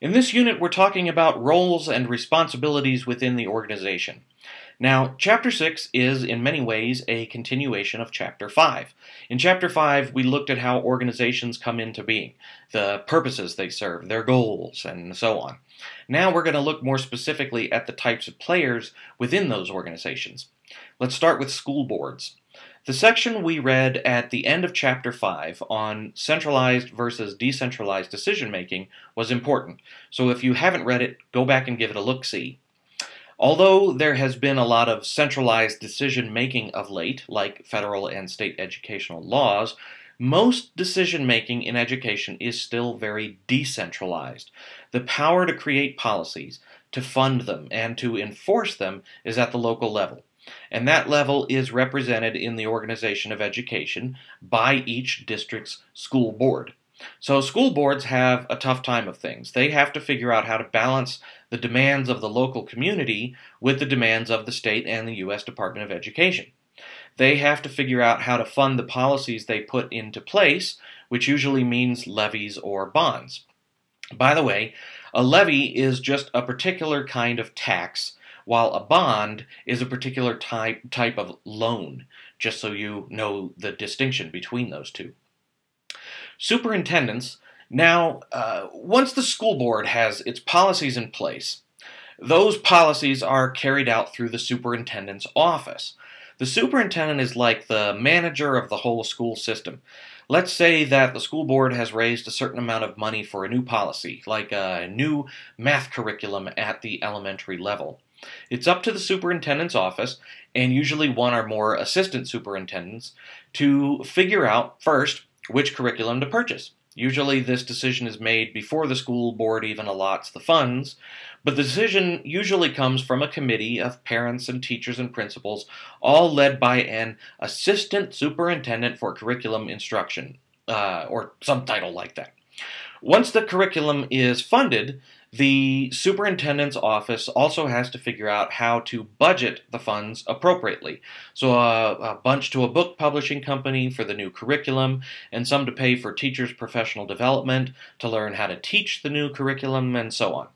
In this unit, we're talking about roles and responsibilities within the organization. Now, Chapter 6 is in many ways a continuation of Chapter 5. In Chapter 5, we looked at how organizations come into being, the purposes they serve, their goals, and so on. Now we're going to look more specifically at the types of players within those organizations. Let's start with school boards. The section we read at the end of Chapter 5 on centralized versus decentralized decision making was important, so if you haven't read it, go back and give it a look see. Although there has been a lot of centralized decision making of late, like federal and state educational laws, most decision making in education is still very decentralized. The power to create policies, to fund them, and to enforce them is at the local level and that level is represented in the organization of education by each district's school board. So school boards have a tough time of things. They have to figure out how to balance the demands of the local community with the demands of the state and the U.S. Department of Education. They have to figure out how to fund the policies they put into place, which usually means levies or bonds. By the way, a levy is just a particular kind of tax while a bond is a particular type, type of loan, just so you know the distinction between those two. Superintendents, now, uh, once the school board has its policies in place, those policies are carried out through the superintendent's office. The superintendent is like the manager of the whole school system. Let's say that the school board has raised a certain amount of money for a new policy, like a new math curriculum at the elementary level. It's up to the superintendent's office, and usually one or more assistant superintendents, to figure out first which curriculum to purchase. Usually, this decision is made before the school board even allots the funds, but the decision usually comes from a committee of parents and teachers and principals, all led by an assistant superintendent for curriculum instruction, uh, or some title like that. Once the curriculum is funded, the superintendent's office also has to figure out how to budget the funds appropriately. So, uh, a bunch to a book publishing company for the new curriculum, and some to pay for teachers' professional development to learn how to teach the new curriculum, and so on.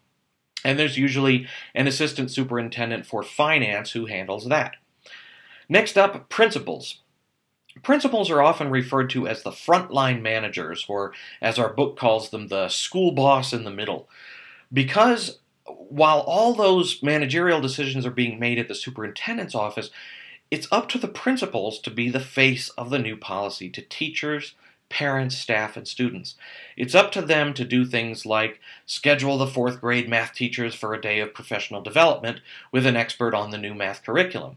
And there's usually an assistant superintendent for finance who handles that. Next up, principals. Principals are often referred to as the frontline managers, or as our book calls them, the school boss in the middle because while all those managerial decisions are being made at the superintendent's office, it's up to the principals to be the face of the new policy to teachers, parents, staff, and students. It's up to them to do things like schedule the fourth grade math teachers for a day of professional development with an expert on the new math curriculum.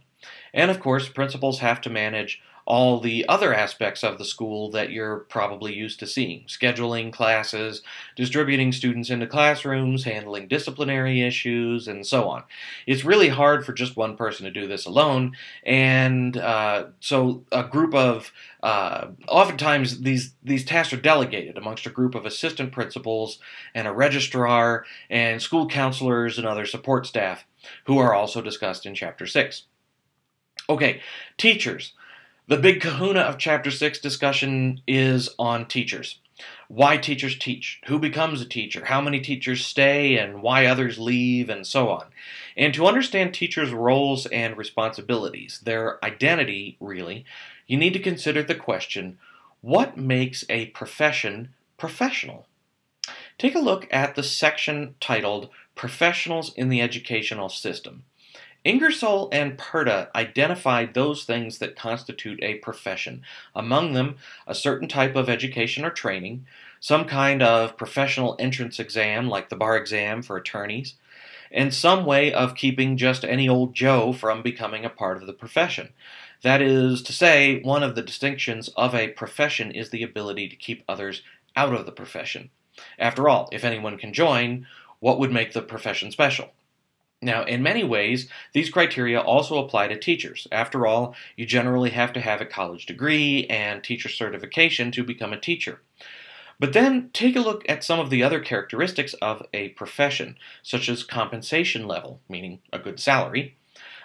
And of course, principals have to manage all the other aspects of the school that you're probably used to seeing. Scheduling classes, distributing students into classrooms, handling disciplinary issues, and so on. It's really hard for just one person to do this alone, and uh, so a group of uh, oftentimes these these tasks are delegated amongst a group of assistant principals and a registrar and school counselors and other support staff who are also discussed in chapter 6 okay teachers the big kahuna of Chapter 6 discussion is on teachers. Why teachers teach, who becomes a teacher, how many teachers stay, and why others leave, and so on. And to understand teachers' roles and responsibilities, their identity, really, you need to consider the question what makes a profession professional? Take a look at the section titled Professionals in the Educational System. Ingersoll and Perda identified those things that constitute a profession, among them a certain type of education or training, some kind of professional entrance exam like the bar exam for attorneys, and some way of keeping just any old Joe from becoming a part of the profession. That is to say, one of the distinctions of a profession is the ability to keep others out of the profession. After all, if anyone can join, what would make the profession special? Now, in many ways, these criteria also apply to teachers. After all, you generally have to have a college degree and teacher certification to become a teacher. But then take a look at some of the other characteristics of a profession, such as compensation level, meaning a good salary,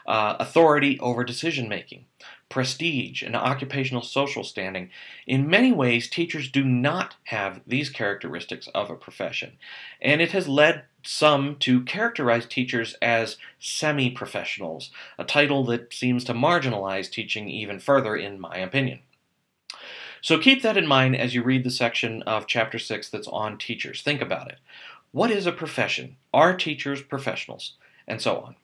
uh, authority over decision making, prestige, and occupational social standing. In many ways, teachers do not have these characteristics of a profession, and it has led some to characterize teachers as semi professionals, a title that seems to marginalize teaching even further, in my opinion. So keep that in mind as you read the section of Chapter 6 that's on teachers. Think about it. What is a profession? Are teachers professionals? And so on.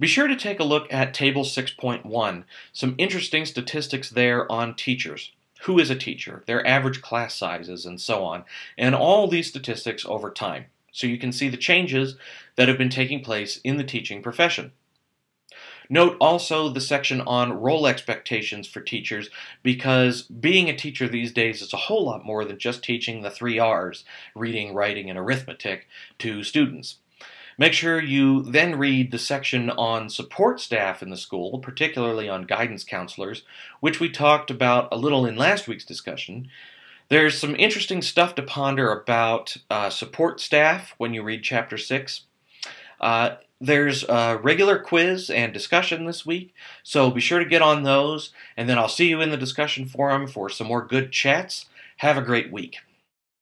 Be sure to take a look at Table 6.1, some interesting statistics there on teachers. Who is a teacher, their average class sizes, and so on, and all these statistics over time, so you can see the changes that have been taking place in the teaching profession. Note also the section on role expectations for teachers because being a teacher these days is a whole lot more than just teaching the three R's reading, writing, and arithmetic to students. Make sure you then read the section on support staff in the school, particularly on guidance counselors, which we talked about a little in last week's discussion. There's some interesting stuff to ponder about uh, support staff when you read Chapter 6. Uh, there's a regular quiz and discussion this week, so be sure to get on those, and then I'll see you in the discussion forum for some more good chats. Have a great week.